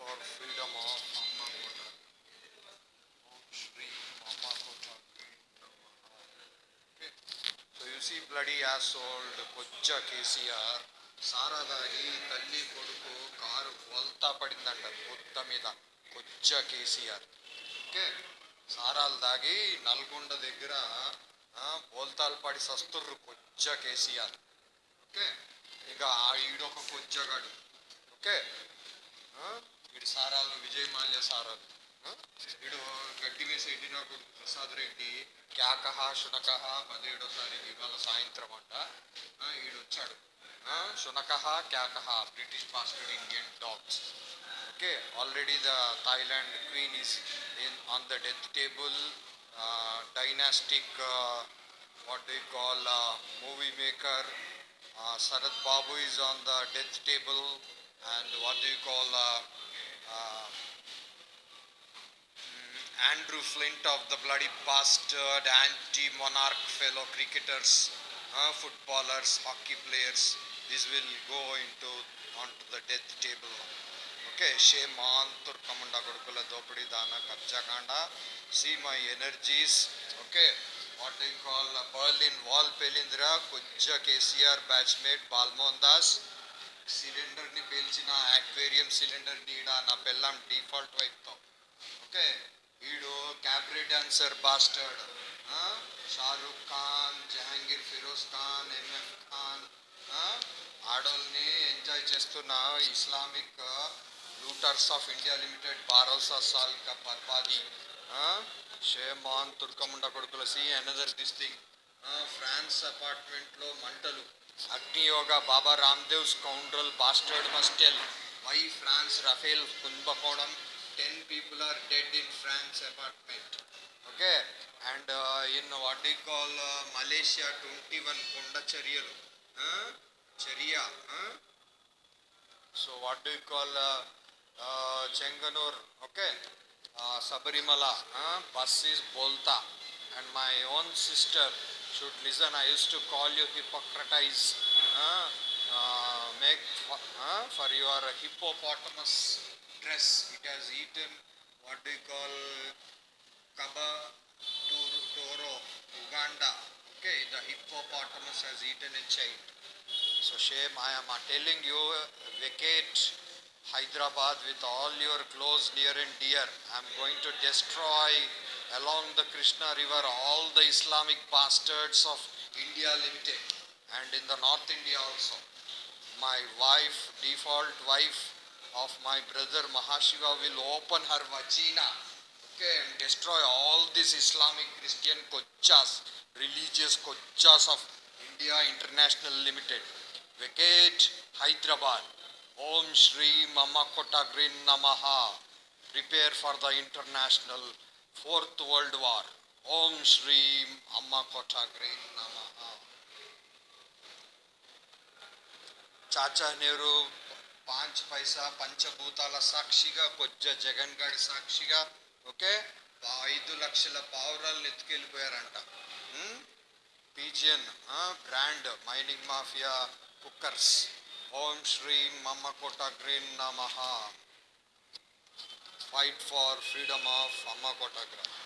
for freedom of Amma Kota. Om Shri Amma Kota. Okay. So you see bloody asshole, Kocha KCR, సారాదాగి తల్లి కొడుకు car వల్తా పడిందంట కొత్త మీద కొచ్చ KCR okay సారాలు దాగి నల్గొండ దగ్గర బోల్తాలు పడి సస్తుర్రు కొచ్చ కేసీఆర్ ఓకే ఇక ఈడొక కొచ్చగాడు ఓకే విజయమాలియ సార ఇడు గట్టివేసేటి నాకు ప్రసాదరేటి క్యాకహ శనకహ మడేడో సరే ఇవల సాయంత్రం అంట ఇడు వచ్చాడు అ శనకహ క్యాకహ British pastor Indian dogs okay already the Thailand queen is on the death table dynastic what they call movie maker ఆ Sharad Babu is on the death table and what do you call Andrew Flint of the bloody bastard, anti-monarch fellow cricketers, uh, footballers, hockey players. this will go into onto the death table. Okay, shame tur Turkamunda Gurukula Dopadi Dana Kapchakanda. See my energies. Okay, what do call Berlin Wall Pelindra, Kujja KCR batchmate Balmondas. సిలిండర్ని పేల్చిన aquarium cylinder ఈడ నా పెళ్ళం default వైపుతో okay వీడు cabaret dancer bastard Shahrukh Khan Jahangir Firoz Khan MM Khan ఆడోల్ని enjoy చేస్తున్న Islamic looters of India limited బారోసా సాల్ కా షేమాన్ తుర్కముండ కొడుకులసి ఎనదర్ దిస్ థింగ్ ఫ్రాన్స్ అపార్ట్మెంట్లో మంటలు Agni Yoga, Baba Ramdev scoundrel bastard must tell why France, Raphael Kumbakonam, 10 people are dead in France apartment. Okay, and uh, in what they call uh, Malaysia, 21 Kondacharyalu. Huh? Charia. Huh? So what do you call uh, uh, Chenganur? Okay. Uh, Sabarimala. Huh? Bus is Bolta. And my own sister should listen. I used to call you Hippocrates uh, uh, make for, uh, for your hippopotamus dress. It has eaten what do you call Kaba Toro, Uganda. Okay, the hippopotamus has eaten a child. So shame, I am telling you, vacate Hyderabad with all your close near and dear. I am going to destroy along the Krishna river all the Islamic bastards of India Limited and in the North India also. My wife, default wife of my brother Mahashiva will open her vagina okay, and destroy all these Islamic Christian kochas, religious kochas of India International Limited. Vacate Hyderabad. Om Shri Mamakota Green Namaha. Prepare for the international fourth world war ఓం శ్రీం అమ్మ కోటాగ్రీ నమ చాచా నెహ్రూ పాంచ్ పైసా పంచభూతాల సాక్షిగా కొజ్జ జగన్ గారి సాక్షిగా okay ఐదు లక్షల పావురాలు ఎత్తుకెళ్ళిపోయారంట pigeon brand mining mafia cookers Om శ్రీం మమ్మ కోట గ్రీన్ నమహా fight for freedom of Amma